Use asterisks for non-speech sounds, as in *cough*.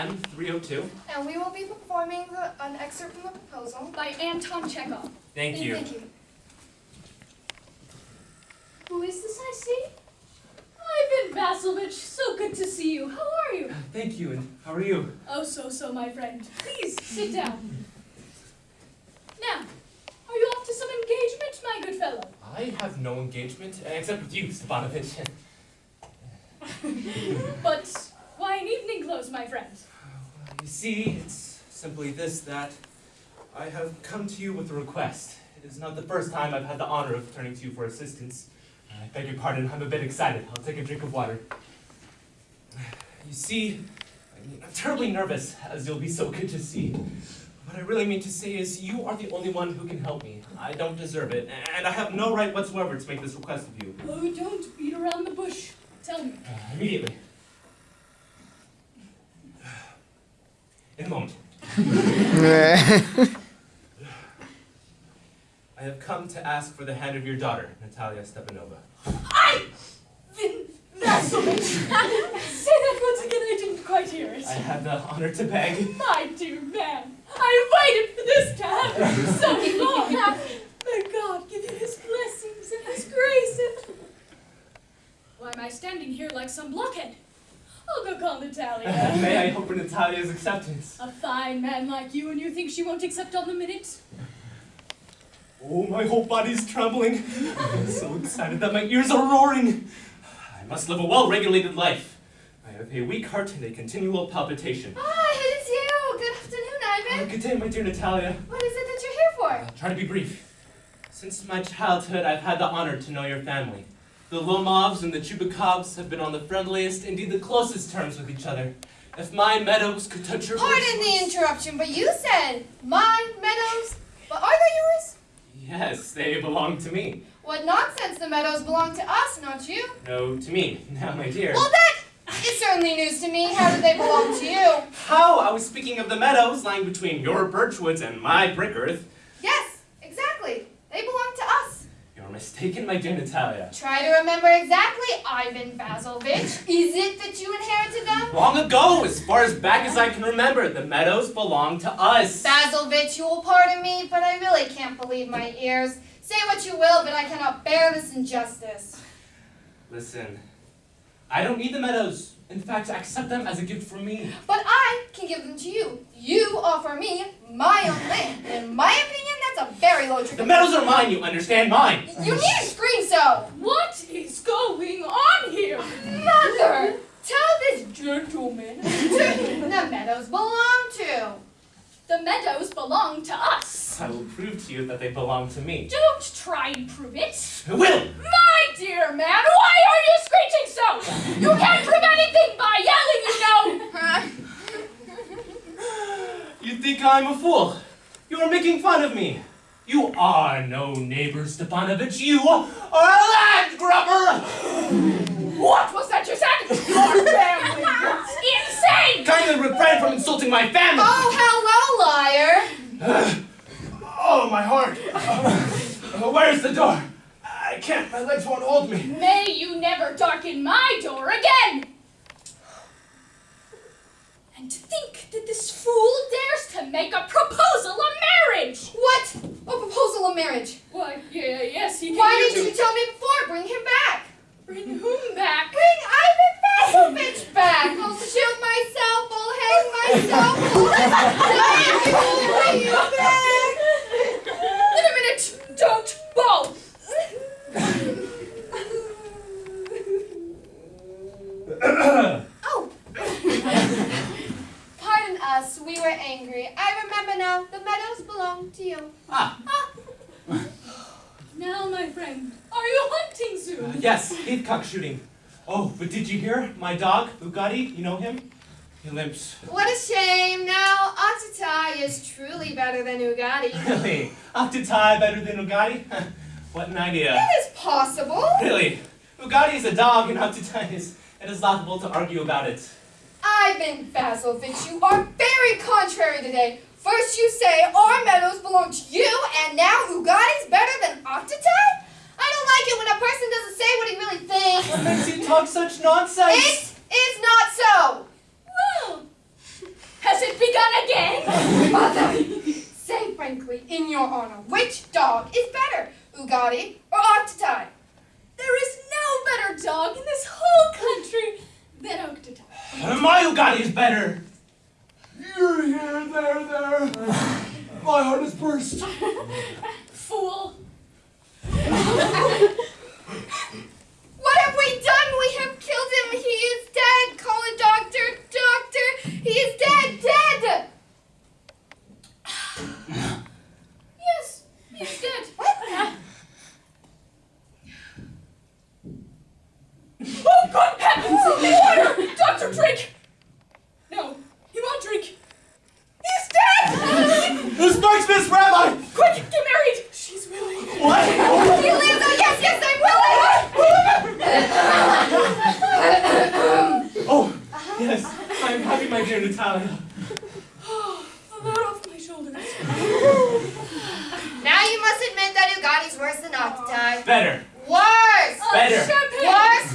M302. And we will be performing the, an excerpt from the proposal. By Anton Chekhov. Thank you. Thank you. Who is this I see? Ivan Vasilevich, so good to see you. How are you? Thank you, and how are you? Oh, so, so, my friend. Please, sit down. Now, are you off to some engagement, my good fellow? I have no engagement, except with you, Stepanovich. *laughs* But why in evening clothes, my friend? you see, it's simply this, that I have come to you with a request. It is not the first time I've had the honor of turning to you for assistance. I beg your pardon, I'm a bit excited. I'll take a drink of water. You see, I'm terribly nervous, as you'll be so good to see. What I really mean to say is, you are the only one who can help me. I don't deserve it, and I have no right whatsoever to make this request of you. Oh, don't beat around the bush. Tell me. Uh, immediately. In a moment. I have come to ask for the hand of your daughter, Natalia Stepanova. Ivan Vasilevich! Say that once again, I didn't quite hear it. I have the honor to beg. My dear man, I waited for this to happen for so long. May God give you his blessings and his grace. and... Why am I standing here like some blockhead? I'll go call Natalia. *laughs* May I hope for Natalia's acceptance? A fine man like you, and you think she won't accept on the minute? Oh, my whole body's trembling. I'm so excited that my ears are roaring. I must live a well-regulated life. I have a weak heart and a continual palpitation. Ah, it is you! Good afternoon, Ivan! good day, my dear Natalia. What is it that you're here for? I'll try to be brief. Since my childhood, I've had the honor to know your family. The Lomovs and the Chubukovs have been on the friendliest, indeed the closest terms with each other. If my meadows could touch your Pardon the interruption, but you said my meadows. But are they yours? Yes, they belong to me. What nonsense! The meadows belong to us, not you. No, to me. Now, my dear. Well, that is certainly news to me. How do they belong to you? How? I was speaking of the meadows lying between your birch woods and my brick earth. Yes, exactly. They belong to us. You're mistaken, my dear Natalia. Try to remember exactly, Ivan Vasilevich. Is it that you inherited them? Long ago, as far as back as I can remember, the meadows belong to us. Vasilevich, you will pardon me, but I really can't believe my ears. Say what you will, but I cannot bear this injustice. Listen, I don't need the meadows. In fact, I accept them as a gift from me. But I can give them to you. You offer me my own land. In my a very low The trade. meadows are mine, you understand? Mine. You need to scream so. What is going on here? Mother, tell this gentleman who *laughs* the meadows belong to. The meadows belong to us. I will prove to you that they belong to me. Don't try and prove it. I will! My dear man, why are you screeching so? You can't prove anything by yelling, you know. *laughs* You think I'm a fool? You are making fun of me. You are no neighbor, Stepanovich. You are a land grubber! What was that you said? Your *laughs* family was insane. Kindly refrain from insulting my family! Oh, hello, liar. *sighs* Oh, my heart! *sighs* Uh, where's the door? I can't, my legs won't hold me. May you never darken my door again. And to think that this fool dares to make a proposal of marriage. What? A proposal of marriage. Why, yeah, yes, he Why didn't you tell me before? Bring him back. bring whom back? Bring Ivan Vasilevich back. I'll shoot myself. I'll hang myself. *laughs* I'll bring you back. In a minute, don't bow. Oh. Pardon us. We were angry. I remember now. The meadows belong to you. Ah, Now, my friend, are you hunting uh, yes, heathcock shooting. Oh, but did you hear? My dog, Bugatti, you know him? He limps. What a shame. Now, Octotai is truly better than Ugadi. *laughs* Really? Octotai better than Ugatti? *laughs* what an idea. It is possible. Really? Ugatti is a dog and Octotai is... It is laughable to argue about it. Ivan Vasilevich, you are very contrary today. First you say our meadows belong to you, and now Ugadi's better than Octotai? I don't like it when a person doesn't say what he really thinks. What makes you talk such nonsense? It is not so. Well, has it begun again? mother. Say frankly, in your honor, which dog is better, Ugadi or Octotai? There is no better dog in this whole country than Octotai. My Ugadi is better. You're here, there, there. My heart is burst. *laughs* Fool. What have we done? We have killed him. He is dead. Call a doctor. Doctor. He is dead. Dead. Yes, he's dead. What? Oh, good heavens! Water! Doctor, drink! No, he won't drink. He's dead! The Sparksmith's rabbi! Quick, get married! She's willing. What? He lives. Oh yes, yes, I'm willing. Oh, yes. I'm happy, my dear Natalia. *gasps* A load off my shoulders. Now you must admit that Ugadi's worse than Octotai. Better. Worse. Oh, Better. Champagne! Worse. Worse.